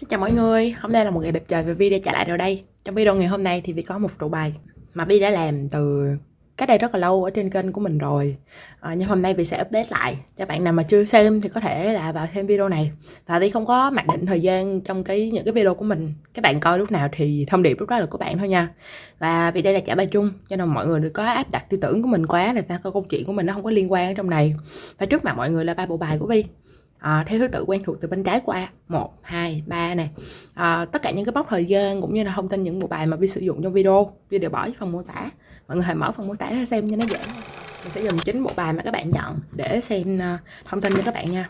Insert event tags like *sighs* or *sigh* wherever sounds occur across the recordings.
Xin chào mọi người, hôm nay là một ngày đẹp trời và Vi đã trở lại rồi đây. Trong video ngày hôm nay thì Vi có một trụ bài mà Vi đã làm từ cách đây rất là lâu ở trên kênh của mình rồi. À, Nhưng hôm nay Vi sẽ update lại. Cho bạn nào mà chưa xem thì có thể là vào xem video này. Và Vi không có mặc định thời gian trong cái những cái video của mình. Các bạn coi lúc nào thì thông điệp lúc đó là của bạn thôi nha. Và vì đây là trả bài chung cho nên mọi người đừng có áp đặt tư tưởng của mình quá Là ta câu chuyện của mình nó không có liên quan ở trong này. Và trước mặt mọi người là ba bộ bài của Vi à, theo thứ tự quen thuộc từ bên trái qua một hai ba này à, ờ, tất cả những cái mốc thời gian cũng như là thông tin những bộ bài mà vi sử dụng trong video vi đều bỏ dưới phần mô tả. Mọi người hãy mở phần mô tả ra xem cho nó dễ. Mình sẽ dùng chính bộ bài mà các bạn nhận để xem uh, thông tin cho các bạn nha.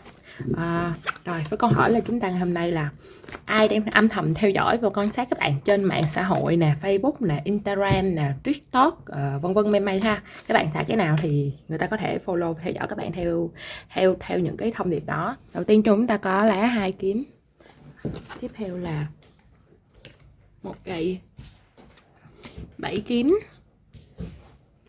À, rồi với câu hỏi là chúng ta hôm nay là ai đang âm thầm theo dõi và quan sát các bạn trên mạng xã hội nè Facebook nè Instagram nè TikTok uh, vân vân may may ha. Các bạn thả cái nào thì người ta có thể follow theo dõi các bạn theo theo theo những cái thông điệp đó. Đầu tiên chúng ta có lá hai kiếm. Tiếp theo là một cây bảy kiếm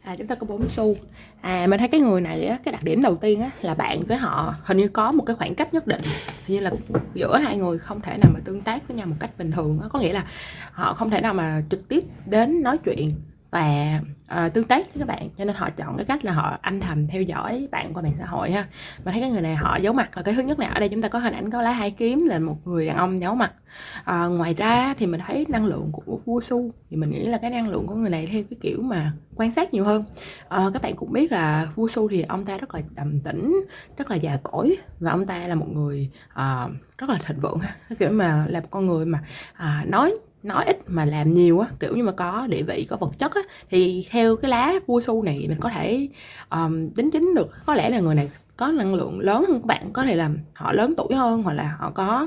à chúng ta có bốn xu. À mình thấy cái người này á, cái đặc điểm đầu tiên á, là bạn với họ hình như có một cái khoảng cách nhất định. Hình như là giữa hai người không thể nào mà tương tác với nhau một cách bình thường á. Có nghĩa là họ không thể nào mà trực tiếp đến nói chuyện và uh, tương tác với các bạn cho nên họ chọn cái cách là họ âm thầm theo dõi bạn qua mạng xã hội ha. Mà thấy cái người này họ giấu mặt là cái thứ nhất này ở đây chúng ta có hình ảnh có lá hai kiếm là một người đàn ông giấu mặt. Uh, ngoài ra thì mình thấy năng lượng của vua su thì mình nghĩ là cái năng lượng của người này theo cái kiểu mà quan sát nhiều hơn. Uh, các bạn cũng biết là vua su thì ông ta rất là đầm tĩnh rất là già cỗi và ông ta là một người uh, rất là thịnh vượng cái kiểu mà là một con người mà uh, nói nói ít mà làm nhiều á kiểu như mà có địa vị có vật chất á thì theo cái lá vua su này mình có thể um, tính chính được. Có lẽ là người này có năng lượng lớn hơn các bạn có thể là họ lớn tuổi hơn hoặc là họ có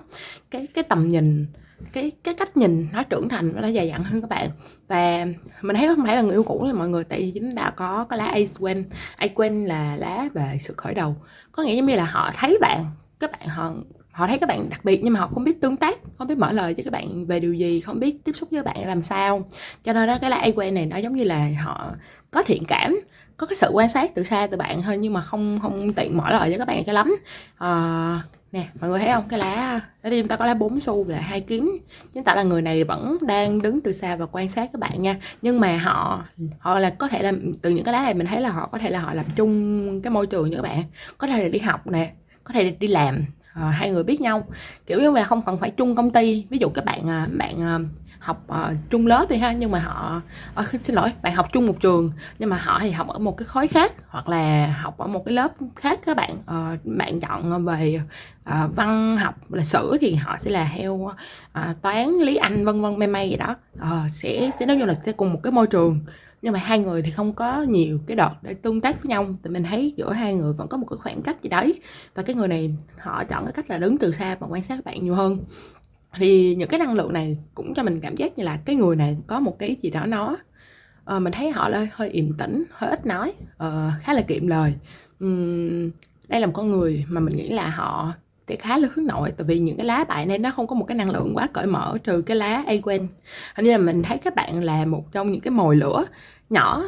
cái cái tầm nhìn cái cái cách nhìn nó trưởng thành nó dài dặn hơn các bạn. Và mình thấy không phải là người yêu cũ này mọi người tại vì chúng ta có cái lá Ace Quen Ace Quen là lá về sự khởi đầu. Có nghĩa giống như là họ thấy bạn các bạn họ họ thấy các bạn đặc biệt nhưng mà họ không biết tương tác không biết mở lời với các bạn về điều gì không biết tiếp xúc với các bạn làm sao. Cho nên đó cái lá quen này nó giống như là họ có thiện cảm có cái sự quan sát từ xa từ bạn thôi nhưng mà không không tiện mở lời với các bạn cho lắm. À, nè mọi người thấy không? Cái lá ở đây chúng ta có lá bốn xu là hai kiếm chúng ta là người này vẫn đang đứng từ xa và quan sát các bạn nha. Nhưng mà họ họ là có thể là từ những cái lá này mình thấy là họ có thể là họ làm chung cái môi trường như các bạn. Có thể là đi học nè có thể là đi làm uh, hai người biết nhau. Kiểu như là không cần phải chung công ty. Ví dụ các bạn uh, bạn uh, học uh, chung lớp thì ha nhưng mà họ uh, *laughs* xin lỗi bạn học chung một trường nhưng mà họ thì học ở một cái khối khác hoặc là học ở một cái lớp khác các bạn. Uh, bạn chọn về uh, văn học lịch sử thì họ sẽ là theo uh, toán lý anh vân vân may may gì đó. Uh, sẽ sẽ nói như là sẽ cùng một cái môi trường nhưng mà hai người thì không có nhiều cái đợt để tương tác với nhau. Thì mình thấy giữa hai người vẫn có một cái khoảng cách gì đấy. Và cái người này họ chọn cái cách là đứng từ xa và quan sát bạn nhiều hơn. Thì những cái năng lượng này cũng cho mình cảm giác như là cái người này có một cái gì đó nó uh, mình thấy họ hơi hơi im tĩnh hơi ít nói uh, khá là kiệm lời. Um, đây là một con người mà mình nghĩ là họ thì khá là hướng nội. Tại vì những cái lá bài này nó không có một cái năng lượng quá cởi mở trừ cái lá quen hình như là mình thấy các bạn là một trong những cái mồi lửa nhỏ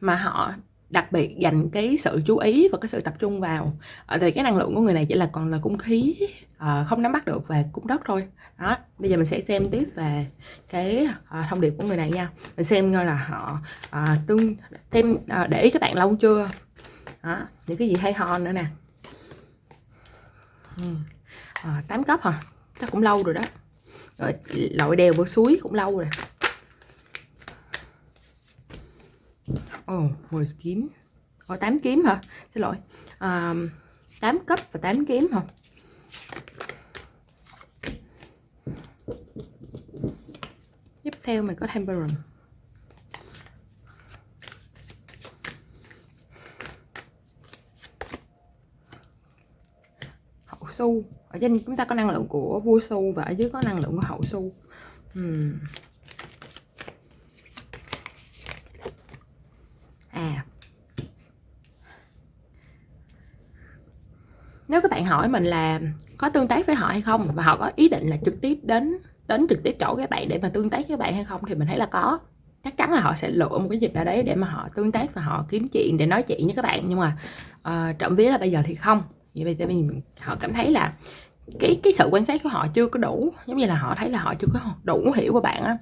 mà họ đặc biệt dành cái sự chú ý và cái sự tập trung vào. Ờ, thì cái năng lượng của người này chỉ là còn là cung khí ờ, không nắm bắt được về cung đất thôi. Đó bây giờ mình sẽ xem tiếp về cái ờ, thông điệp của người này nha. Mình xem coi là họ tương thêm để ý các bạn lâu chưa? Đó những cái gì hay ho nữa nè. Ừ, tám à, 8 cấp hả? Chắc cũng lâu rồi đó. Rồi lội đèo vượt suối cũng lâu rồi. Ồ, oh, 10 kiếm ồ oh, 8 kiếm hả? Xin lỗi à, 8 cấp và 8 kiếm hả? Tiếp theo mình có Temperance Hậu su Ở trên chúng ta có năng lượng của vua su Và ở dưới có năng lượng của hậu su uhm. Nếu các bạn hỏi mình là có tương tác với họ hay không và họ có ý định là trực tiếp đến đến trực tiếp chỗ các bạn để mà tương tác với bạn hay không thì mình thấy là có. Chắc chắn là họ sẽ lựa một cái dịp nào đấy để mà họ tương tác và họ kiếm chuyện để nói chuyện với các bạn. Nhưng mà uh, trộm vía là bây giờ thì không. Vì vậy mình họ cảm thấy là cái cái sự quan sát của họ chưa có đủ. Giống như là họ thấy là họ chưa có đủ hiểu của bạn á.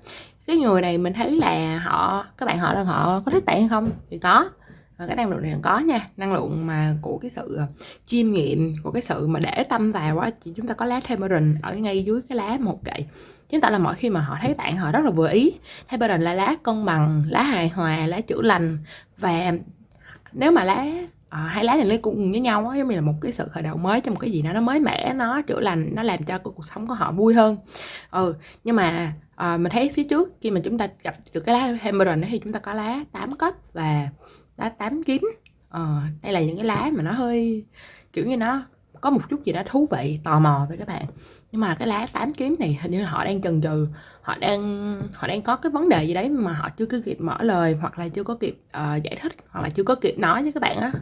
Cái người này mình thấy là họ các bạn họ là họ có thích bạn hay không thì có và cái năng lượng này có nha. Năng lượng mà của cái sự ờ, chiêm nghiệm của cái sự mà để tâm vào quá thì chúng ta có lá tamarind ở ngay dưới cái lá một gậy chúng ta là mỗi khi mà họ thấy bạn họ rất là vừa ý. Tamarind là lá cân bằng lá hài hòa lá chữa lành. Và nếu mà lá à, hai lá này nó cùng với nhau á giống như là một cái sự khởi đầu mới cho một cái gì đó nó mới mẻ nó chữa lành nó làm cho cuộc sống của họ vui hơn. Ừ nhưng mà à, mình thấy phía trước khi mà chúng ta gặp được cái lá hemorrhoid thì chúng ta có lá 8 cấp và lá tám kiếm. Ờ, đây là những cái lá mà nó hơi kiểu như nó có một chút gì đó thú vị tò mò với các bạn. Nhưng mà cái lá tám kiếm này hình như họ đang chần chừ họ đang họ đang có cái vấn đề gì đấy mà họ chưa có kịp mở lời hoặc là chưa có kịp uh, giải thích hoặc là chưa có kịp nói với các bạn á.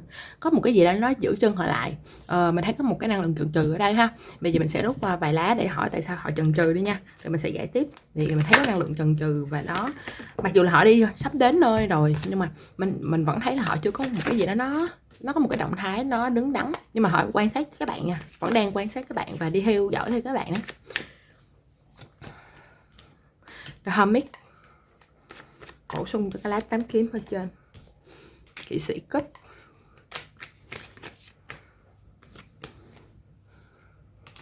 Có một cái gì đó nó giữ chân họ lại. Uh, mình thấy có một cái năng lượng chần chừ ở đây ha. Bây giờ mình sẽ rút qua vài lá để hỏi tại sao họ chần chừ đi nha. Rồi mình sẽ giải tiếp. Thì mình thấy cái năng lượng chần chừ và nó mặc dù là họ đi sắp đến nơi rồi nhưng mà mình mình vẫn thấy là họ chưa có một cái gì đó nó nó có một cái động thái nó đứng đắn. Nhưng mà họ quan sát các bạn nha. Vẫn đang quan sát các bạn và đi theo dõi theo các bạn đó The Hermit. Bổ sung cho cái lá tám kiếm ở trên. Kỵ sĩ cấp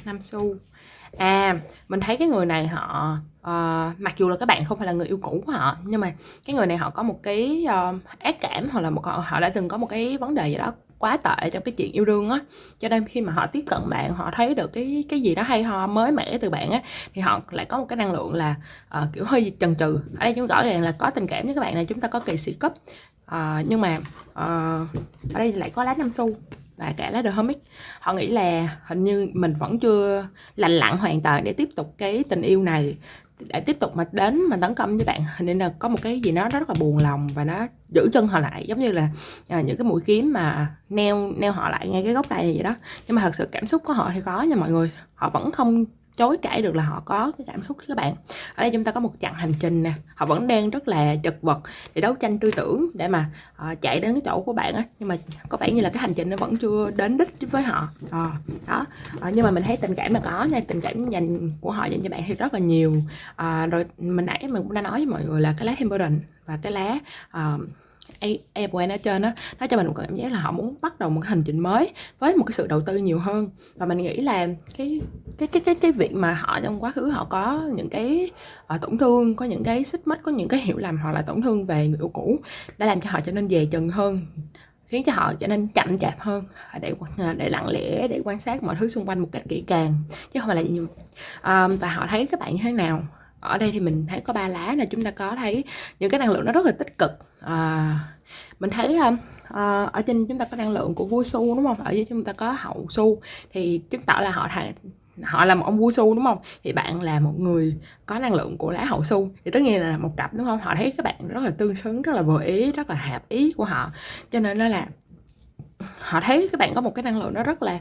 năm xu. À mình thấy cái người này họ uh, mặc dù là các bạn không phải là người yêu cũ của họ nhưng mà cái người này họ có một cái uh, ác cảm hoặc là một họ, họ đã từng có một cái vấn đề gì đó quá tệ trong cái chuyện yêu đương á. Cho nên khi mà họ tiếp cận bạn họ thấy được cái cái gì đó hay ho mới mẻ từ bạn á thì họ lại có một cái năng lượng là uh, kiểu hơi chần chừ. Ở đây chúng rõ ràng là có tình cảm với các bạn này chúng ta có kỳ sĩ cấp uh, nhưng mà uh, ở đây lại có lá năm xu và cả lá The Hermit họ nghĩ là hình như mình vẫn chưa lành lặn hoàn toàn để tiếp tục cái tình yêu này để tiếp tục mà đến mà tấn công với bạn. Nên là có một cái gì đó rất là buồn lòng và nó giữ chân họ lại giống như là à, những cái mũi kiếm mà neo neo họ lại ngay cái gốc cây vậy đó. Nhưng mà thật sự cảm xúc của họ thì có nha mọi người. Họ vẫn không chối cãi được là họ có cái cảm xúc các bạn. Ở đây chúng ta có một chặng hành trình nè họ vẫn đang rất là chật vật để đấu tranh tư tưởng để mà uh, chạy đến cái chỗ của bạn á nhưng mà có vẻ như là cái hành trình nó vẫn chưa đến đích với họ. À, đó à, nhưng mà mình thấy tình cảm là có nha tình cảm dành của họ dành cho bạn thì rất là nhiều. À, rồi mình nãy mình cũng đã nói với mọi người là cái lá temperance và cái lá uh, Airplane ở trên đó nó cho mình một cảm giác là họ muốn bắt đầu một cái hành trình mới với một cái sự đầu tư nhiều hơn. Và mình nghĩ là cái cái cái cái cái việc mà họ trong quá khứ họ có những cái uh, tổn thương có những cái xích mích có những cái hiểu lầm hoặc là tổn thương về người yêu cũ đã làm cho họ trở nên dè chừng hơn khiến cho họ trở nên chậm chạp hơn ờ, để ờ, để lặng lẽ để quan sát mọi thứ xung quanh một cách kỹ càng chứ không phải là nhiều. Um, và họ thấy các bạn như thế nào? Ở đây thì mình thấy có ba lá là chúng ta có thấy những cái năng lượng nó rất là tích cực à, mình thấy không à, ờ, ở trên chúng ta có năng lượng của vua su đúng không? Ở dưới chúng ta có hậu su thì chứng tỏ là họ thầy họ là một ông vua su đúng không? Thì bạn là một người có năng lượng của lá hậu su thì tất nhiên là một cặp đúng không? Họ thấy các bạn rất là tương xứng rất là vừa ý rất là hợp ý của họ. Cho nên nó là họ thấy các bạn có một cái năng lượng nó rất là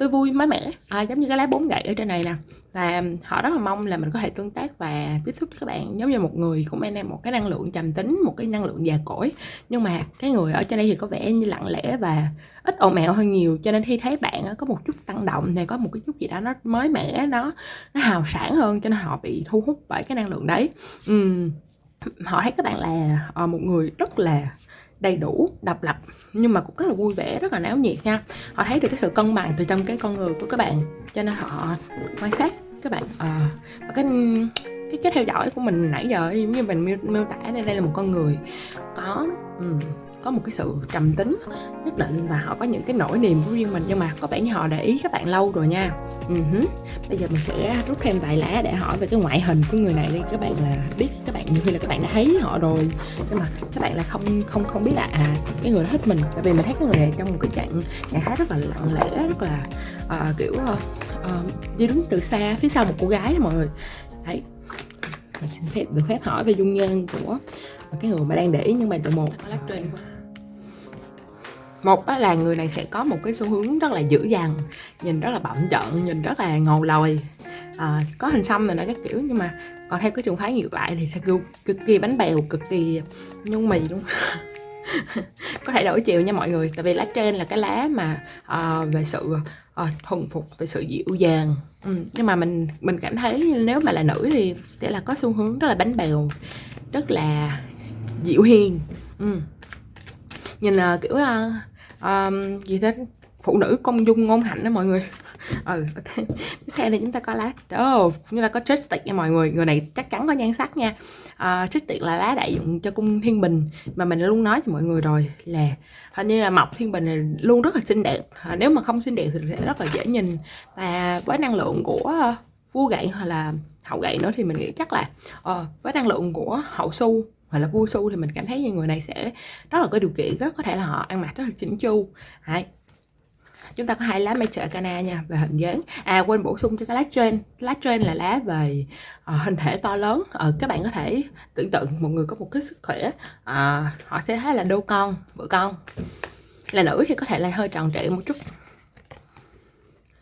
tươi vui mới mẻ. À, giống như cái lá bốn gậy ở trên này nè. Và họ rất là mong là mình có thể tương tác và tiếp xúc với các bạn giống như một người cũng mang một cái năng lượng trầm tính một cái năng lượng già cỗi. Nhưng mà cái người ở trên đây thì có vẻ như lặng lẽ và ít ồn ào hơn nhiều. Cho nên khi thấy bạn có một chút tăng động này có một cái chút gì đó nó mới mẻ nó nó hào sản hơn cho nên họ bị thu hút bởi cái năng lượng đấy. Uhm, họ thấy các bạn là ờ, một người rất là đầy đủ độc lập. Nhưng mà cũng rất là vui vẻ rất là náo nhiệt nha. Họ thấy được cái sự cân bằng từ trong cái con người của các bạn. Cho nên họ quan sát các bạn à, và cái cái cái theo dõi của mình nãy giờ giống như mình miêu, miêu tả đây đây là một con người có um, có một cái sự trầm tính nhất định và họ có những cái nỗi niềm của riêng mình. Nhưng mà có vẻ như họ để ý các bạn lâu rồi nha. Uh-huh. bây giờ mình sẽ rút thêm vài lá để hỏi về cái ngoại hình của người này đi. Các bạn là biết các bạn nhiều khi là các bạn đã thấy họ rồi. Nhưng mà các bạn là không không không biết là à cái người đó thích mình. Tại vì mình thấy cái người này trong một cái trạng trạng thái rất là lặng lẽ rất là uh, kiểu uh, đi đứng từ xa phía sau một cô gái đó mọi người. Đấy. Mình xin phép được phép hỏi về dung nhan của cái người mà đang để ý nhưng mà từ một một là người này sẽ có một cái xu hướng rất là dữ dằn nhìn rất là bậm trợn nhìn rất là ngầu lòi à, có hình xăm này nó các kiểu nhưng mà còn theo cái trường phái ngược lại thì sẽ cực, cực kỳ bánh bèo cực kỳ nhung mì luôn *laughs* có thể đổi chiều nha mọi người tại vì lá trên là cái lá mà à, về sự à, thuần phục về sự dịu dàng ừ. nhưng mà mình mình cảm thấy nếu mà là nữ thì sẽ là có xu hướng rất là bánh bèo rất là dịu hiền ừ. nhìn là kiểu um, gì thế? Phụ nữ công dung ngôn hạnh đó mọi người. Ừ. Ok *laughs* tiếp theo thì chúng ta có lá oh, chúng ta có trích nha mọi người. Người này chắc chắn có nhan sắc nha. Ờ, uh, tristic là lá đại dụng cho cung thiên bình. Mà mình luôn nói cho mọi người rồi là hình như là mọc thiên bình này luôn rất là xinh đẹp. Uh, nếu mà không xinh đẹp thì sẽ rất là dễ nhìn. Và với năng lượng của vua gậy hoặc là hậu gậy nữa thì mình nghĩ chắc là uh, với năng lượng của hậu su hoặc là vua su thì mình cảm thấy như người này sẽ rất là có điều kiện rất có thể là họ ăn mặc rất là chỉnh chu. Đấy, chúng ta có hai lá Mature Cana nha về hình dáng. À quên bổ sung cho cái lá trên. Lá trên là lá về uh, hình thể to lớn. Uh, các bạn có thể tưởng tượng một người có một cái sức khỏe uh, họ sẽ thấy là đô con vợ con. Là nữ thì có thể là hơi tròn trịa một chút.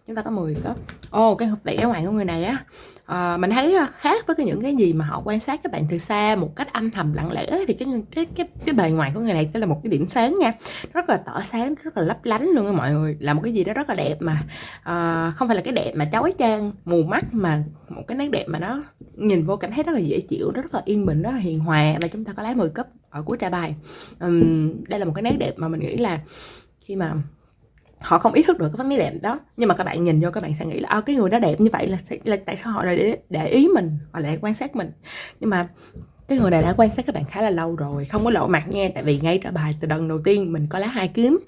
Chúng ta có 10 cấp ô oh, cái vẻ ngoài của người này á à, mình thấy ờ, khác với cái những cái gì mà họ quan sát các bạn từ xa một cách âm thầm lặng lẽ thì cái cái cái cái bề ngoài của người này tức là một cái điểm sáng nha. Rất là tỏ sáng rất là lấp lánh luôn á mọi người. Là một cái gì đó rất là đẹp mà à, không phải là cái đẹp mà chói chang mù mắt mà một cái nét đẹp mà nó nhìn vô cảm thấy rất là dễ chịu rất là yên bình rất là hiền hòa và chúng ta có lá 10 cấp ở cuối trà bài. Um, đây là một cái nét đẹp mà mình nghĩ là khi mà họ không ý thức được cái vấn đề đẹp đó. Nhưng mà các bạn nhìn vô các bạn sẽ nghĩ là à, cái người đó đẹp như vậy là, là tại sao họ lại để, để ý mình họ lại quan sát mình? Nhưng mà cái người này đã quan sát các bạn khá là lâu rồi không có lộ mặt nha tại vì ngay trả bài từ lần đầu tiên mình có lá hai kiếm.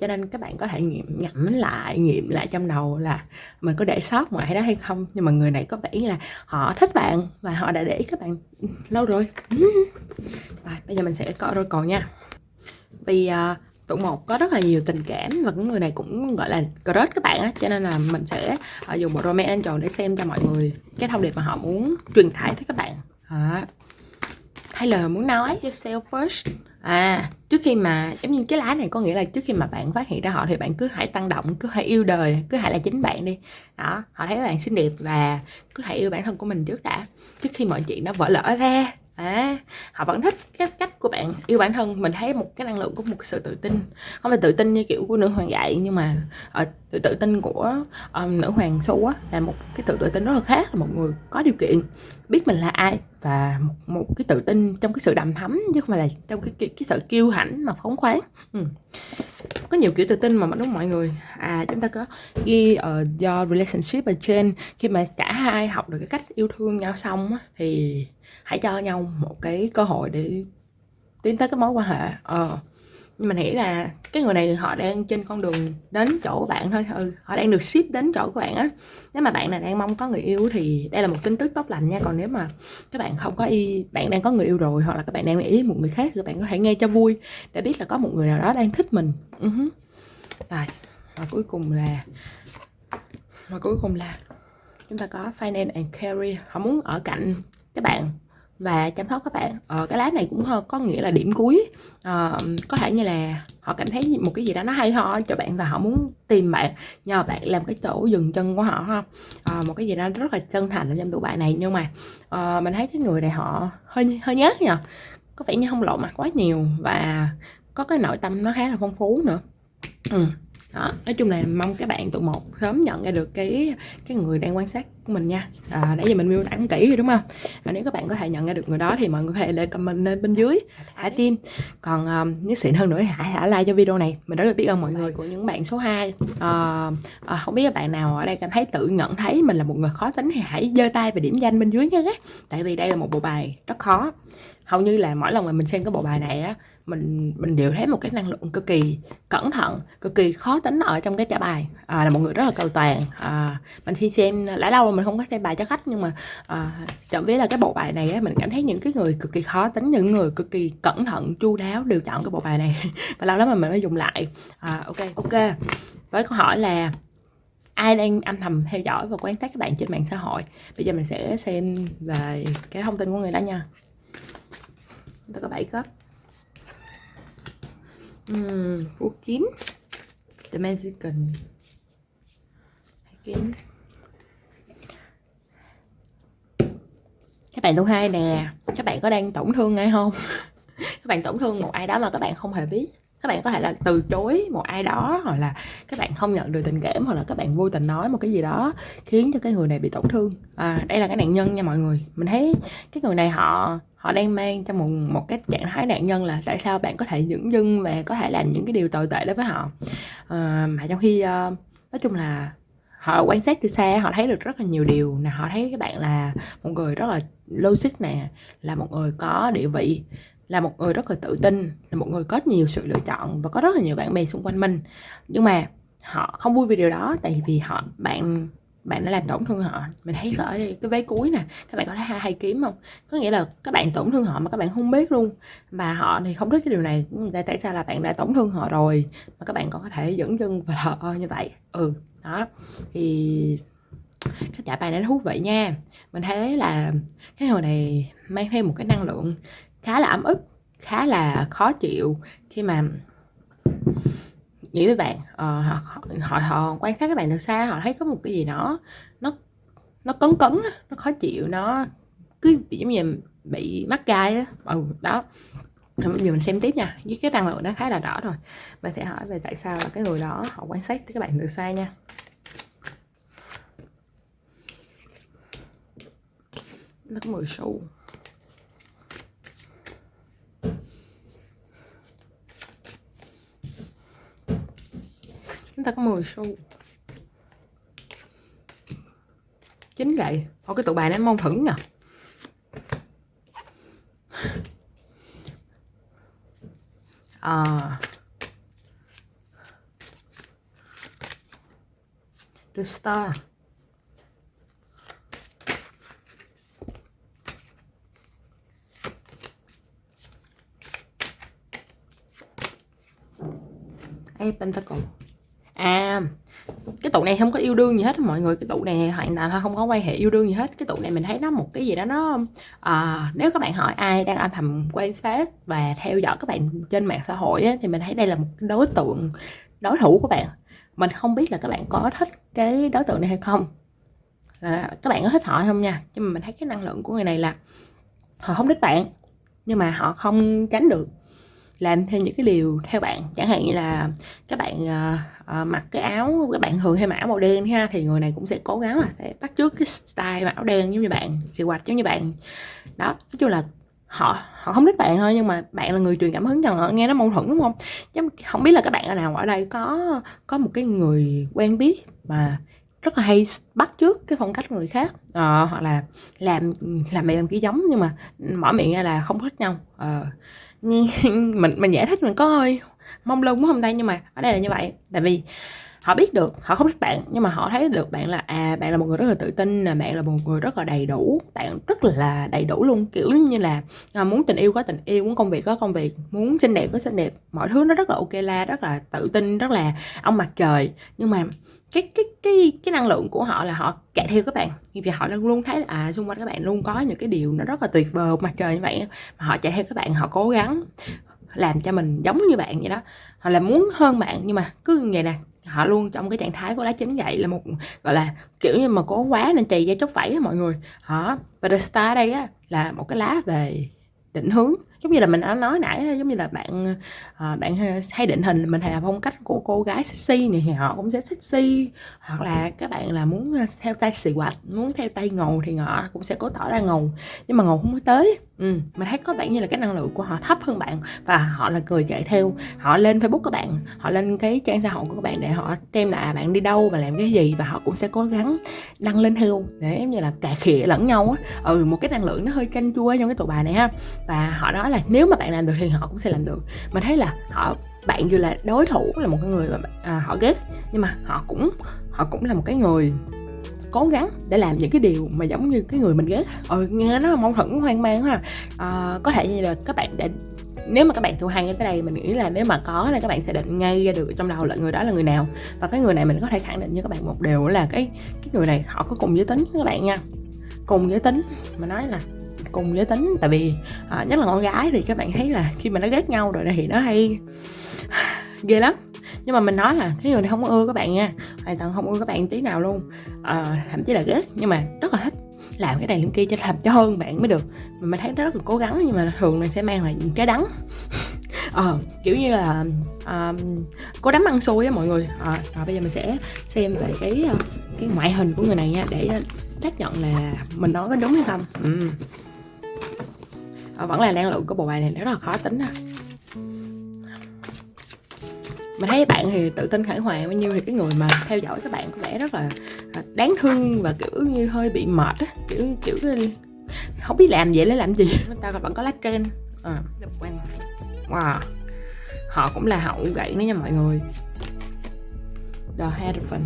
Cho nên các bạn có thể nghiệm nhẩm lại nghiệm lại trong đầu là mình có để sót ngoài đó hay không. Nhưng mà người này có vẻ là họ thích bạn và họ đã để ý các bạn lâu rồi. *laughs* Rồi bây giờ mình sẽ coi rồi còn nha. Vì uh, tụ một, có rất là nhiều tình cảm và cái người này cũng gọi là crush các bạn á, cho nên là mình sẽ ờ, dùng bộ romance angel để xem cho mọi người cái thông điệp mà họ muốn truyền tải tới các bạn. À. hay là muốn nói yourself first. À trước khi mà, giống như cái lá này có nghĩa là trước khi mà bạn phát hiện ra họ thì bạn cứ hãy tăng động, cứ hãy yêu đời, cứ hãy là chính bạn đi. Đó, họ thấy bạn xinh đẹp và cứ hãy yêu bản thân của mình trước đã. Trước khi mọi chuyện nó vỡ lỡ ra à, họ vẫn thích cái cách của bạn yêu bản thân. Mình thấy một cái năng lượng của một sự tự tin. Không phải tự tin như kiểu của nữ hoàng dạy nhưng mà ờ, ở tự tự tin của um, nữ hoàng xu á là một cái tự tự tin rất là khác là một người có điều kiện biết mình là ai và một, một cái tự tin trong cái sự đầm thắm chứ không phải là trong cái cái, cái sự kiêu hãnh mà phóng khoáng. Ừ. có nhiều kiểu tự tin mà đúng mọi người? À chúng ta có ghi uh, do relationship ở trên. Khi mà cả hai học được cái cách yêu thương nhau xong á, thì hãy cho nhau một cái cơ hội để tiến tới cái mối quan hệ. Ờ nhưng mà nghĩ là cái người này họ đang trên con đường đến chỗ của bạn thôi. Ừ, họ đang được ship đến chỗ của bạn á. Nếu mà bạn này đang mong có người yêu thì đây là một tin tức tốt lành nha. Còn nếu mà các bạn không có y bạn đang có người yêu rồi hoặc là các bạn đang ý một người khác thì các bạn có thể nghe cho vui để biết là có một người nào đó đang thích mình. Uh-huh. rồi và cuối cùng là và cuối cùng là chúng ta có finance and career họ muốn ở cạnh các bạn và chăm sóc các bạn. Ờ, cái lá này cũng có nghĩa là điểm cuối. Ờ, có thể như là họ cảm thấy một cái gì đó nó hay ho cho bạn và họ muốn tìm bạn nhờ bạn làm cái chỗ dừng chân của họ ha. Ờ, một cái gì đó rất là chân thành trong tụi bạn này. Nhưng mà ờ, mình thấy cái người này họ hơi hơi nhát nhờ. Có vẻ như không lộ mặt quá nhiều và có cái nội tâm nó khá là phong phú nữa. Ừ đó nói chung là mong các bạn tụ một sớm nhận ra được cái cái người đang quan sát của mình nha. À, nãy giờ mình miêu tả kỹ rồi đúng không? À, nếu các bạn có thể nhận ra được người đó thì mọi người có thể để comment lên bên dưới thả tim. Còn um, nếu xịn hơn nữa hãy thả like cho video này. Mình rất là biết ơn mọi người. Của những bạn số 2 à, à, không biết các bạn nào ở đây cảm thấy tự nhận thấy mình là một người khó tính thì hãy giơ tay và điểm danh bên dưới nha tại vì đây là một bộ bài rất khó hầu như là mỗi lần mà mình xem cái bộ bài này á mình mình đều thấy một cái năng lượng cực kỳ cẩn thận cực kỳ khó tính ở trong cái trả bài. À, là một người rất là cầu toàn. À, mình khi xem đã lâu rồi mình không có xem bài cho khách nhưng mà à, chọn biết là cái bộ bài này á, mình cảm thấy những cái người cực kỳ khó tính những người cực kỳ cẩn thận chu đáo đều chọn cái bộ bài này. *laughs* Và lâu lắm mà mình mới dùng lại. À, ok. Ok. Với câu hỏi là ai đang âm thầm theo dõi và quan sát các bạn trên mạng xã hội? Bây giờ mình sẽ xem về cái thông tin của người đó nha chúng ta có 7 cấp uhm, phú kiếm The Mexican. Kiếm các bạn thứ hai nè. Các bạn có đang tổn thương ai không? *laughs* Các bạn tổn thương một ai đó mà các bạn không hề biết. Các bạn có thể là từ chối một ai đó hoặc là các bạn không nhận được tình cảm hoặc là các bạn vô tình nói một cái gì đó khiến cho cái người này bị tổn thương. À, đây là cái nạn nhân nha mọi người. Mình thấy cái người này họ họ đang mang trong một một cái trạng thái nạn nhân là tại sao bạn có thể dưỡng dưng và có thể làm những cái điều tồi tệ đối với họ. À, mà trong khi uh, nói chung là họ quan sát từ xa họ thấy được rất là nhiều điều. Nè họ thấy các bạn là một người rất là logic nè là một người có địa vị là một người rất là tự tin là một người có nhiều sự lựa chọn và có rất là nhiều bạn bè xung quanh mình. Nhưng mà họ không vui vì điều đó tại vì họ bạn bạn đã làm tổn thương họ. Mình thấy ở đây cái vế cuối nè, các bạn có thấy hai hai kiếm không? Có nghĩa là các bạn tổn thương họ mà các bạn không biết luôn. Mà họ thì không thích cái điều này. Tại tại sao là bạn đã tổn thương họ rồi, mà các bạn còn có thể dẫn dưng và thờ như vậy. Ừ đó. Thì cái trả bài này nó thú vị nha. Mình thấy là cái hồi này mang thêm một cái năng lượng khá là ấm ức, khá là khó chịu khi mà nghĩ với bạn uh, họ, họ họ quan sát các bạn từ xa họ thấy có một cái gì đó nó nó cấn cấn nó khó chịu nó cứ giống như bị mắc gai á. Ừ, đó. Giờ mình xem tiếp nha với cái năng lượng nó khá là rõ rồi. Mình sẽ hỏi về tại sao là cái người đó họ quan sát các bạn từ xa nha. Nó có 10 xu. Chúng ta có 10 xu. Chính vậy. Ôi cái tụ bài nó mong thửng nè. À. The Star. A Pentacle à cái tụ này không có yêu đương gì hết mọi người. Cái tụ này hoàn toàn không có quan hệ yêu đương gì hết. Cái tụ này mình thấy nó một cái gì đó nó à, nếu các bạn hỏi ai đang âm thầm quan sát và theo dõi các bạn trên mạng xã hội ấy, thì mình thấy đây là một đối tượng đối thủ của bạn. Mình không biết là các bạn có thích cái đối tượng này hay không. Là các bạn có thích họ không nha? Nhưng mà mình thấy cái năng lượng của người này là họ không thích bạn nhưng mà họ không tránh được làm thêm những cái điều theo bạn. Chẳng hạn như là các bạn uh, uh, mặc cái áo các bạn thường hay mặc áo màu đen ha thì người này cũng sẽ cố gắng là để bắt chước cái style mặc áo đen giống như bạn sự hoạch giống như bạn. Đó nói chung là họ họ không thích bạn thôi nhưng mà bạn là người truyền cảm hứng cho họ nghe nó mâu thuẫn đúng không? Chứ không biết là các bạn ở nào ở đây có có một cái người quen biết mà rất là hay bắt trước cái phong cách người khác. Ờ, hoặc là làm làm mày làm kia giống nhưng mà mở miệng ra là không thích nhau. Ờ, mình mình giải thích mình có hơi mong lung không đây nhưng mà ở đây là như vậy. Tại vì họ biết được họ không thích bạn nhưng mà họ thấy được bạn là à bạn là một người rất là tự tin là bạn là một người rất là đầy đủ bạn rất là đầy đủ luôn. Kiểu như là à, muốn tình yêu có tình yêu muốn công việc có công việc muốn xinh đẹp có xinh đẹp mọi thứ nó rất là ok la rất là tự tin rất là ông mặt trời. Nhưng mà cái cái cái cái năng lượng của họ là họ chạy theo các bạn. Vì họ luôn luôn thấy là à xung quanh các bạn luôn có những cái điều nó rất là tuyệt vời mặt trời như vậy mà họ chạy theo các bạn họ cố gắng làm cho mình giống như bạn vậy đó. Họ là muốn hơn bạn nhưng mà cứ như vậy nè họ luôn trong cái trạng thái của lá chính vậy, là một, gọi là, kiểu như mà cố quá nên trì da chốc vảy á mọi người. Họ, và the star đây á, là một cái lá về định hướng giống như là mình đã nói nãy giống như là bạn ờ, bạn hay định hình mình hay là phong cách của cô gái sexy này thì họ cũng sẽ sexy. Hoặc là các bạn là muốn ờ, theo tay xì quạch muốn theo tay ngầu thì họ cũng sẽ cố tỏ ra ngầu. Nhưng mà ngầu không có tới. Ừ, mình thấy có bạn như là cái năng lượng của họ thấp hơn bạn và họ là người chạy theo. Họ lên facebook của bạn họ lên cái trang xã hội của các bạn để họ xem là bạn đi đâu và làm cái gì và họ cũng sẽ cố gắng đăng lên theo. Để giống như là cà khịa lẫn nhau á. Ừ một cái năng lượng nó hơi canh chua trong cái tụ bài này ha. Và họ nói là nếu mà bạn làm được thì họ cũng sẽ làm được. Mình thấy là họ bạn dù là đối thủ là một cái người mà à, họ ghét nhưng mà họ cũng họ cũng là một cái người cố gắng để làm những cái điều mà giống như cái người mình ghét. Ờ nghe nó mâu thuẫn hoang mang ha à, ờ, có thể như là các bạn đã nếu mà các bạn thu hay cái đây này mình nghĩ là nếu mà có thì các bạn sẽ định ngay ra được trong đầu là người đó là người nào. Và cái người này mình có thể khẳng định với các bạn một điều là cái cái người này họ có cùng giới tính với các bạn nha. Cùng giới tính mà nói là cùng giới tính. Tại vì à, nhất là con gái thì các bạn thấy là khi mà nó ghét nhau rồi thì nó hay *sighs* ghê lắm. Nhưng mà mình nói là cái người này không ưa các bạn nha hoàn toàn không ưa các bạn tí nào luôn. À, thậm chí là ghét nhưng mà rất là thích làm cái này làm kia cho làm cho hơn bạn mới được. Mà mình thấy nó rất là cố gắng nhưng mà thường này sẽ mang lại những cái đắng. *laughs* Ờ kiểu như là ờ, à, có đám ăn xôi á mọi người. À, rồi bây giờ mình sẽ xem về cái cái ngoại hình của người này nha để xác nhận là mình nói có đúng hay không. Ừ à, vẫn là năng lượng của bộ bài này rất là khó tính à mình thấy bạn thì tự tin khải hoàn bao nhiêu thì cái người mà theo dõi các bạn có vẻ rất là đáng thương và kiểu như hơi bị mệt á. Kiểu kiểu không biết làm vậy để làm gì. Người ta vẫn có lá trên à, wow. Họ cũng là hậu gậy nữa nha mọi người. The Hierophant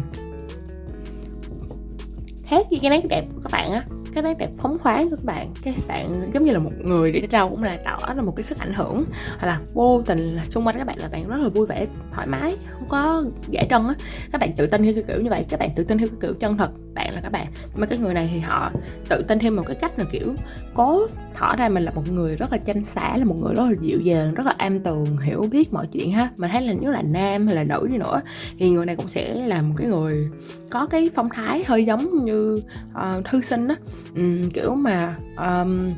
khác với cái nét đẹp của các bạn á cái nét đẹp phóng khoáng của các bạn. Các bạn giống như là một người đi đâu cũng là tỏ là một cái sức ảnh hưởng. Hoặc là vô tình là xung quanh các bạn là bạn rất là vui vẻ, thoải mái, không có giả trân á. Các bạn tự tin theo cái kiểu như vậy, các bạn tự tin theo cái kiểu chân thật bạn là các bạn. Nhưng mà cái người này thì họ tự tin thêm một cái cách là kiểu cố thỏ ra mình là một người rất là chanh xả là một người rất là dịu dàng rất là am tường hiểu biết mọi chuyện ha. Mình thấy là nếu là nam hay là nữ đi nữa thì người này cũng sẽ là một cái người có cái phong thái hơi giống như uh, thư sinh á. Um, kiểu mà um,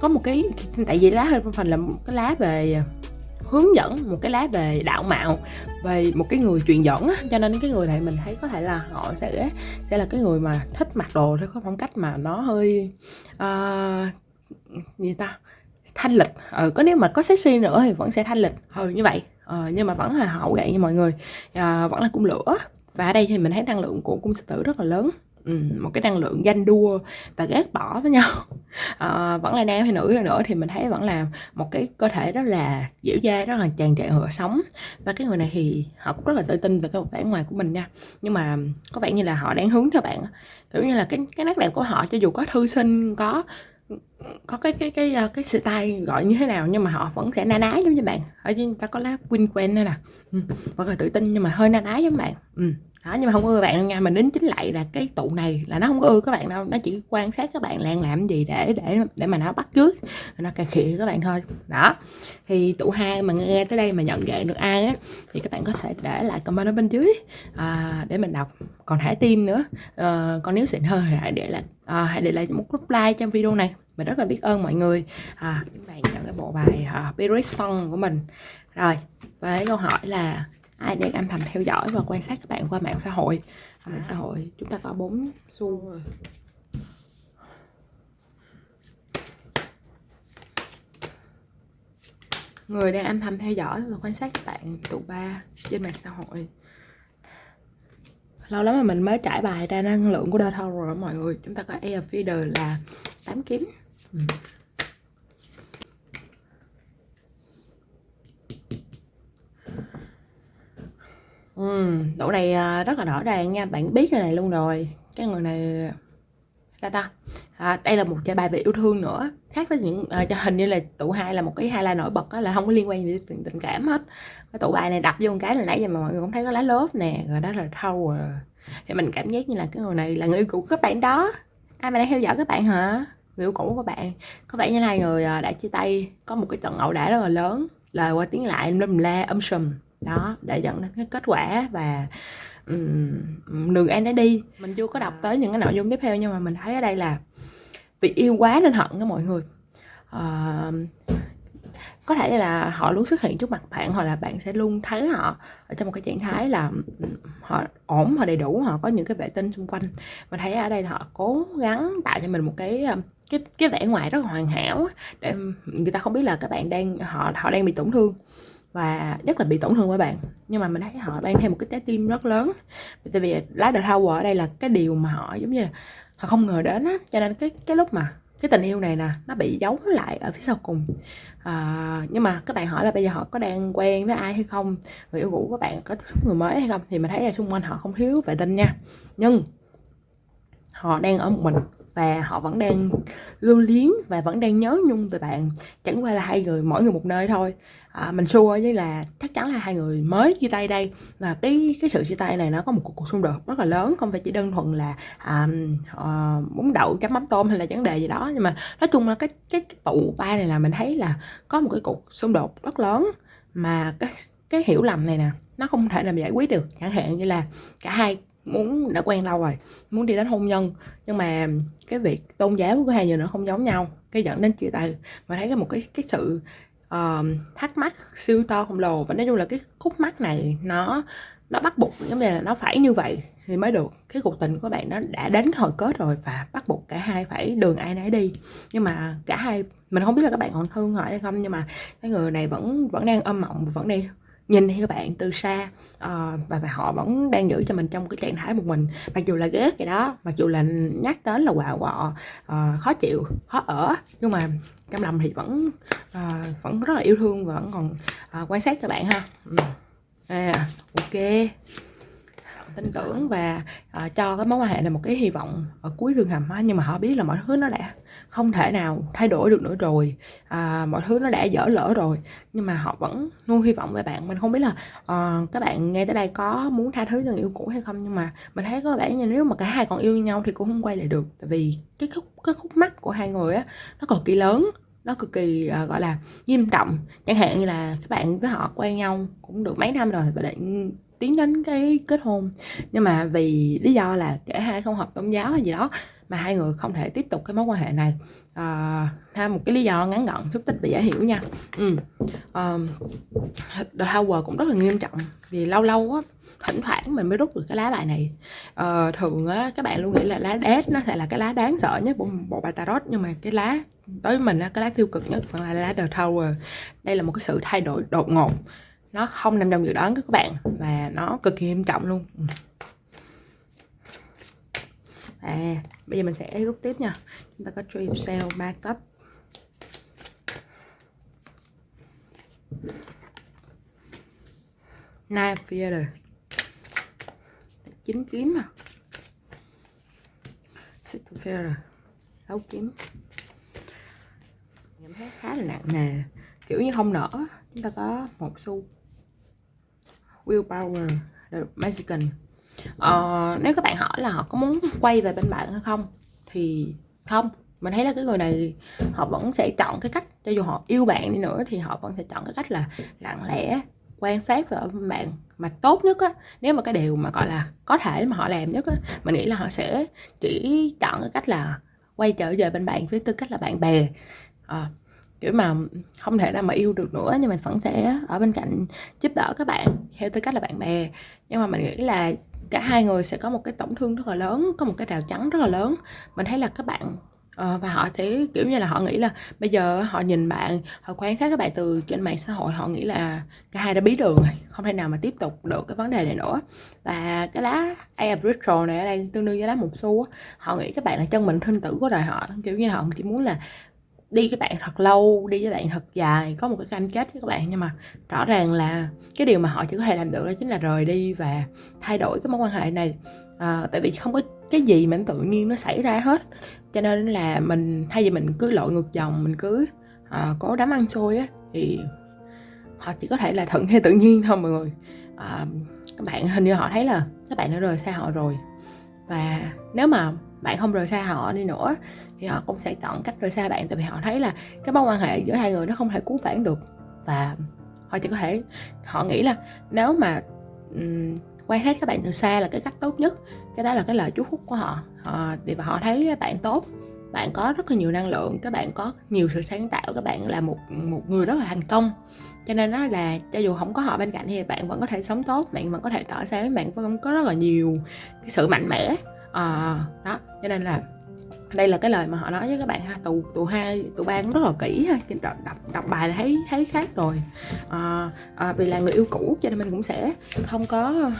có một cái tại vì lá hơi phần là một cái lá về hướng dẫn một cái lá về đạo mạo về một cái người truyền dẫn á. Cho nên cái người này mình thấy có thể là họ sẽ sẽ là cái người mà thích mặc đồ theo cái phong cách mà nó hơi uh, gì ta thanh lịch. Ừ, có nếu mà có sexy nữa thì vẫn sẽ thanh lịch. Ừ như vậy. Ừ, nhưng mà vẫn là hậu gậy như mọi người. À, vẫn là cung lửa. Và ở đây thì mình thấy năng lượng của cung sư tử rất là lớn. Ừ, một cái năng lượng ganh đua và ghét bỏ với nhau. À, *laughs* vẫn là nam hay nữ nữa thì mình thấy vẫn là một cái cơ thể rất là dẻo dai rất là tràn trề hựa sống. Và cái người này thì họ cũng rất là tự tin về cái vẻ ngoài của mình nha. Nhưng mà có vẻ như là họ đang hướng theo bạn kiểu như là cái cái nét đẹp của họ cho dù có thư sinh có có cái cái cái cái, cái style gọi như thế nào nhưng mà họ vẫn sẽ na ná giống như bạn. Ở trên ta có lá win quen đây nè. Ừ, vẫn là tự tin nhưng mà hơi na ná giống bạn. Ừ đó nhưng mà không ưa bạn đâu nha. Mình đính chính lại là cái tụ này là nó không ưa các bạn đâu. Nó chỉ quan sát các bạn đang làm gì để để để mà nó bắt trước nó cà khịa các bạn thôi. Đó. Thì tụ hai mà nghe tới đây mà nhận dạng được ai á thì các bạn có thể để lại comment ở bên dưới à, để mình đọc. Còn thả tim nữa ờ, à, còn nếu xịn hơn thì hãy để lại à, hãy để lại một group like trong video này. Mình rất là biết ơn mọi người. À, các bạn nhận cái bộ bài à, uh, Spirit Song của mình. Rồi và câu hỏi là ai đang âm thầm theo dõi và quan sát các bạn qua mạng xã hội. Mạng xã hội, chúng ta có bốn xu rồi. Người đang âm thầm theo dõi và quan sát các bạn, tụ ba trên mạng xã hội. Lâu lắm mà mình mới trải bài ra năng lượng của Dark thâu rồi mọi người. Chúng ta có Air Feeder là tám kiếm. Ừ. Ừ, độ này à, rất là rõ ràng nha, bạn biết cái này luôn rồi. Cái người này ta ta? À, đây là một chơi bài về yêu thương nữa. Khác với những à, cho hình như là tụ hai là một cái hai la nổi bật đó, là không có liên quan gì đến tình, cảm hết. Cái tụ bài này đặt vô một cái là nãy giờ mà mọi người cũng thấy có lá lốp nè, rồi đó là thâu à. Thì mình cảm giác như là cái người này là người yêu cũ của các bạn đó. Ai mà đang theo dõi các bạn hả? Người yêu cũ của bạn. Có vẻ như hai người à, đã chia tay, có một cái trận ẩu đả rất là lớn. Lời qua tiếng lại lâm la âm sùm đó để dẫn đến cái kết quả và um, đường an đã đi. Mình chưa có đọc tới những cái nội dung tiếp theo nhưng mà mình thấy ở đây là vì yêu quá nên hận đó mọi người. Uh, có thể là họ luôn xuất hiện trước mặt bạn hoặc là bạn sẽ luôn thấy họ ở trong một cái trạng thái là họ ổn họ đầy đủ họ có những cái vệ tinh xung quanh. Mình thấy ở đây là họ cố gắng tạo cho mình một cái cái cái vẻ ngoài rất là hoàn hảo để người ta không biết là các bạn đang họ họ đang bị tổn thương và rất là bị tổn thương với bạn. Nhưng mà mình thấy họ đang thêm một cái trái tim rất lớn. Tại vì lá đờ thao ở đây là cái điều mà họ giống như là họ không ngờ đến á. Cho nên cái cái lúc mà cái tình yêu này nè nó bị giấu lại ở phía sau cùng. À, nhưng mà các bạn hỏi là bây giờ họ có đang quen với ai hay không? Người yêu cũ của bạn có người mới hay không? Thì mình thấy là xung quanh họ không thiếu vệ tinh nha. Nhưng họ đang ở một mình và họ vẫn đang lưu luyến và vẫn đang nhớ nhung về bạn. Chẳng qua là hai người mỗi người một nơi thôi. À, mình xua với là chắc chắn là hai người mới chia tay đây. Và cái cái sự chia tay này nó có một cuộc, cuộc xung đột rất là lớn không phải chỉ đơn thuần là à, ờ, à, bún đậu chấm mắm tôm hay là vấn đề gì đó. Nhưng mà nói chung là cái cái, cái tụ ba này là mình thấy là có một cái cuộc xung đột rất lớn mà cái cái hiểu lầm này nè nó không thể làm giải quyết được. Chẳng hạn như là cả hai muốn đã quen lâu rồi muốn đi đến hôn nhân. Nhưng mà cái việc tôn giáo của hai người nó không giống nhau cái dẫn đến chia tay. Mà thấy cái một cái cái sự uh, thắc mắc siêu to khổng lồ. Và nói chung là cái khúc mắc này nó nó bắt buộc giống như là nó phải như vậy thì mới được. Cái cuộc tình của bạn nó đã đến hồi kết rồi và bắt buộc cả hai phải đường ai nấy đi. Nhưng mà cả hai mình không biết là các bạn còn thương họ hay không nhưng mà cái người này vẫn vẫn đang âm mộng vẫn đang nhìn theo bạn từ xa uh, và, và họ vẫn đang giữ cho mình trong cái trạng thái một mình. Mặc dù là ghét cái đó mặc dù là nhắc đến là quạo quọ uh, khó chịu khó ở nhưng mà trong lòng thì vẫn uh, vẫn rất là yêu thương và vẫn còn uh, quan sát cho bạn ha. Ừ. À, ok. Tin tưởng và uh, cho cái mối quan hệ là một cái hy vọng ở cuối đường hầm nhưng mà họ biết là mọi thứ nó đã không thể nào thay đổi được nữa rồi. À, mọi thứ nó đã dở lỡ rồi. Nhưng mà họ vẫn nuôi hy vọng về bạn. Mình không biết là uh, các bạn nghe tới đây có muốn tha thứ cho người yêu cũ hay không. Nhưng mà mình thấy có vẻ như nếu mà cả hai còn yêu nhau thì cũng không quay lại được. Tại vì cái khúc cái khúc mắt của hai người á nó cực kỳ lớn. Nó cực kỳ uh, gọi là nghiêm trọng. Chẳng hạn như là các bạn với họ quen nhau cũng được mấy năm rồi và định tiến đến cái kết hôn. Nhưng mà vì lý do là cả hai không hợp tôn giáo hay gì đó mà hai người không thể tiếp tục cái mối quan hệ này. À, thêm một cái lý do ngắn gọn xúc tích và dễ hiểu nha. Ừ. um, The Tower cũng rất là nghiêm trọng vì lâu lâu á thỉnh thoảng mình mới rút được cái lá bài này. À, thường á các bạn luôn nghĩ là lá đét nó sẽ là cái lá đáng sợ nhất của bộ bài tarot nhưng mà cái lá đối với mình á cái lá tiêu cực nhất vẫn là lá The Tower. Đây là một cái sự thay đổi đột ngột. Nó không nằm trong dự đoán các bạn và nó cực kỳ nghiêm trọng luôn. Ừ. À bây giờ mình sẽ rút tiếp nha. Chúng ta có dream sale 3 cấp. Knife Feather chín kiếm à. Six Feather sáu kiếm. Cảm thấy khá là nặng. Nề kiểu như không nở. Chúng ta có một xu. Willpower the Mexican uh, nếu các bạn hỏi là họ có muốn quay về bên bạn hay không thì không. Mình thấy là cái người này họ vẫn sẽ chọn cái cách cho dù họ yêu bạn đi nữa thì họ vẫn sẽ chọn cái cách là lặng lẽ quan sát về bạn. Mà tốt nhất á nếu mà cái điều mà gọi là có thể mà họ làm nhất á mình nghĩ là họ sẽ chỉ chọn cái cách là quay trở về bên bạn với tư cách là bạn bè. À, kiểu mà không thể nào mà yêu được nữa nhưng mà vẫn sẽ ở bên cạnh giúp đỡ các bạn theo tư cách là bạn bè. Nhưng mà mình nghĩ là cả hai người sẽ có một cái tổn thương rất là lớn, có một cái rào chắn rất là lớn. Mình thấy là các bạn ờ, và họ thấy kiểu như là họ nghĩ là bây giờ họ nhìn bạn, họ quan sát các bạn từ trên mạng xã hội, họ nghĩ là cả hai đã bí đường rồi, không thể nào mà tiếp tục được cái vấn đề này nữa. Và cái lá Air này ở đây tương đương với lá một xu họ nghĩ các bạn là chân mình sinh tử của đời họ, kiểu như là họ chỉ muốn là đi với bạn thật lâu đi với bạn thật dài có một cái cam kết với các bạn. Nhưng mà rõ ràng là cái điều mà họ chỉ có thể làm được đó chính là rời đi và thay đổi cái mối quan hệ này. À, tại vì không có cái gì mà tự nhiên nó xảy ra hết. Cho nên là mình thay vì mình cứ lội ngược dòng mình cứ à, cố đám ăn xôi á thì họ chỉ có thể là thuận theo tự nhiên thôi mọi người. À, các bạn hình như họ thấy là các bạn đã rời xa họ rồi. Và nếu mà bạn không rời xa họ đi nữa thì họ cũng sẽ chọn cách rời xa bạn. Tại vì họ thấy là cái mối quan hệ giữa hai người nó không thể cứu vãn được. Và họ chỉ có thể họ nghĩ là nếu mà um, quan sát các bạn từ xa là cái cách tốt nhất. Cái đó là cái lời chúc phúc của họ. Họ thì và họ thấy bạn tốt. Bạn có rất là nhiều năng lượng các bạn có nhiều sự sáng tạo các bạn là một một người rất là thành công. Cho nên đó là cho dù không có họ bên cạnh thì bạn vẫn có thể sống tốt bạn vẫn có thể tỏ sáng bạn vẫn có rất là nhiều cái sự mạnh mẽ à, đó cho nên là đây là cái lời mà họ nói với các bạn ha. Tụ tụ hai tụ ba cũng rất là kỹ ha. Đọc đọc, đọc bài là thấy thấy khác rồi. À, à, vì là người yêu cũ cho nên mình cũng sẽ không có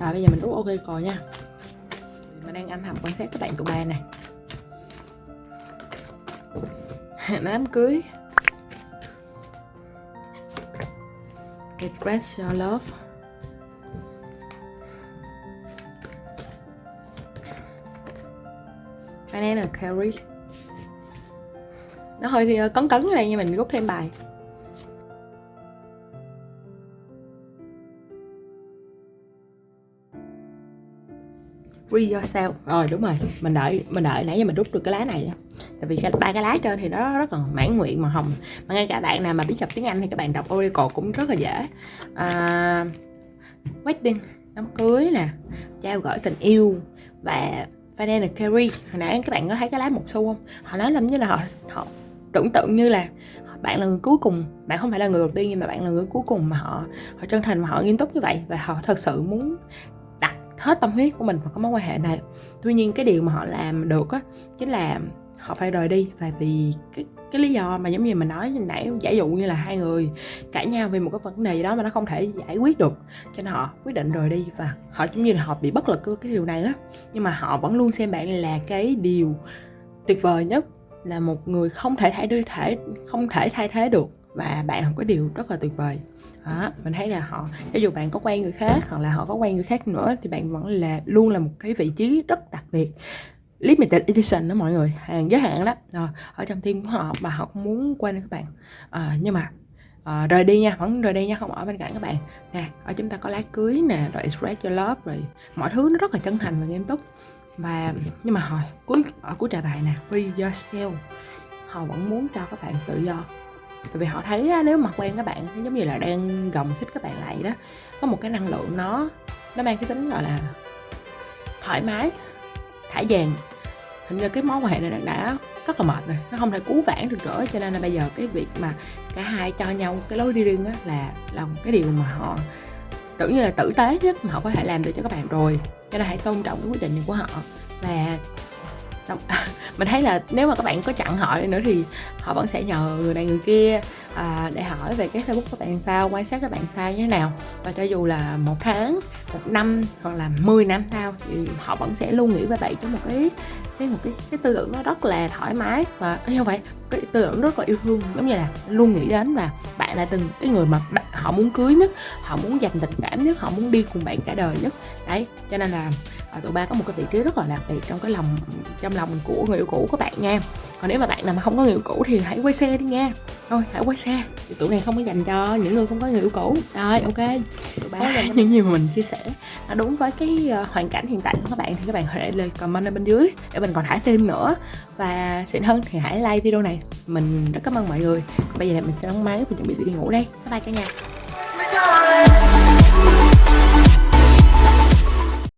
rồi bây giờ mình rút ok rồi nha. Mình đang âm thầm quan sát các bạn tụ ba này *laughs* đám cưới. Express your love. Banana curry nó hơi ờ, cấn cấn ở đây nhưng mình rút thêm bài. Free yourself. Rồi đúng rồi. Mình đợi mình đợi nãy giờ mình rút được cái lá này tại vì ba cái lá trên thì nó rất là mãn nguyện màu hồng. Mà ngay cả bạn nào mà biết đọc tiếng anh thì các bạn đọc oracle cũng rất là dễ. À, wedding đám cưới nè trao gửi tình yêu và Vanilla Carry hồi nãy các bạn có thấy cái lá một xu không? Họ nói lắm như là họ họ tưởng tượng như là bạn là người cuối cùng, bạn không phải là người đầu tiên nhưng mà bạn là người cuối cùng mà họ họ chân thành mà họ nghiêm túc như vậy và họ thật sự muốn đặt hết tâm huyết của mình vào cái mối quan hệ này. Tuy nhiên cái điều mà họ làm được á, chính là họ phải rời đi. Và vì cái cái lý do mà giống như mình nói nãy giả dụ như là hai người cãi nhau về một cái vấn đề gì đó mà nó không thể giải quyết được cho nên họ quyết định rời đi. Và họ giống như là họ bị bất lực cái điều này á. Nhưng mà họ vẫn luôn xem bạn là cái điều tuyệt vời nhất là một người không thể thay đổi thể không thể thay thế được. Và bạn là một cái điều rất là tuyệt vời. Đó, mình thấy là họ cho dù bạn có quen người khác hoặc là họ có quen người khác nữa thì bạn vẫn là luôn là một cái vị trí rất đặc biệt limited edition đó mọi người hàng giới hạn đó. Rồi ở trong team của họ mà họ không muốn quên các bạn. À, nhưng mà à, rời đi nha vẫn rời đi nha không ở bên cạnh các bạn. Nè ở chúng ta có lá cưới nè rồi express your love rồi mọi thứ nó rất là chân thành và nghiêm túc. Và nhưng mà hồi cuối ở cuối trà bài nè free yourself họ vẫn muốn cho các bạn tự do. Tại vì họ thấy nếu mà quen các bạn giống như là đang gồng xích các bạn lại đó. Có một cái năng lượng nó nó mang cái tính gọi là thoải mái thả vàng. Hình như cái mối quan hệ này đã rất là mệt rồi, nó không thể cứu vãn được nữa, cho nên là bây giờ cái việc mà cả hai cho nhau cái lối đi riêng á là là một cái điều mà họ tưởng như là tử tế nhất mà họ có thể làm được cho các bạn rồi. Cho nên hãy tôn trọng cái quyết định này của họ. Và *laughs* mình thấy là nếu mà các bạn có chặn họ đi nữa thì họ vẫn sẽ nhờ người này người kia à, để hỏi về cái facebook các bạn sao quan sát các bạn sao như thế nào. Và cho dù là một tháng một năm hoặc là 10 năm sau thì họ vẫn sẽ luôn nghĩ về bạn trong một cái cái một cái cái tư tưởng nó rất là thoải mái. Và không phải cái tư tưởng rất là yêu thương giống như là luôn nghĩ đến và bạn là từng cái người mà bạn, họ muốn cưới nhất họ muốn dành tình cảm nhất họ muốn đi cùng bạn cả đời nhất. Đấy cho nên là à, tụi ba có một cái vị trí rất là đặc biệt trong cái lòng trong lòng của người yêu cũ của bạn nha. Còn nếu mà bạn nào mà không có người yêu cũ thì hãy quay xe đi nha. Thôi hãy quay xe. Thì tụi này không có dành cho những người không có người yêu cũ. Rồi ok. Tụi ba những gì mà mình chia sẻ nó đúng với cái uh, hoàn cảnh hiện tại của các bạn thì các bạn hãy để comment ở bên dưới để mình còn thả thêm nữa. Và xịn hơn thì hãy like video này. Mình rất cảm ơn mọi người. Bây giờ mình sẽ đóng máy và chuẩn bị đi ngủ đây. Bye bye cả nhà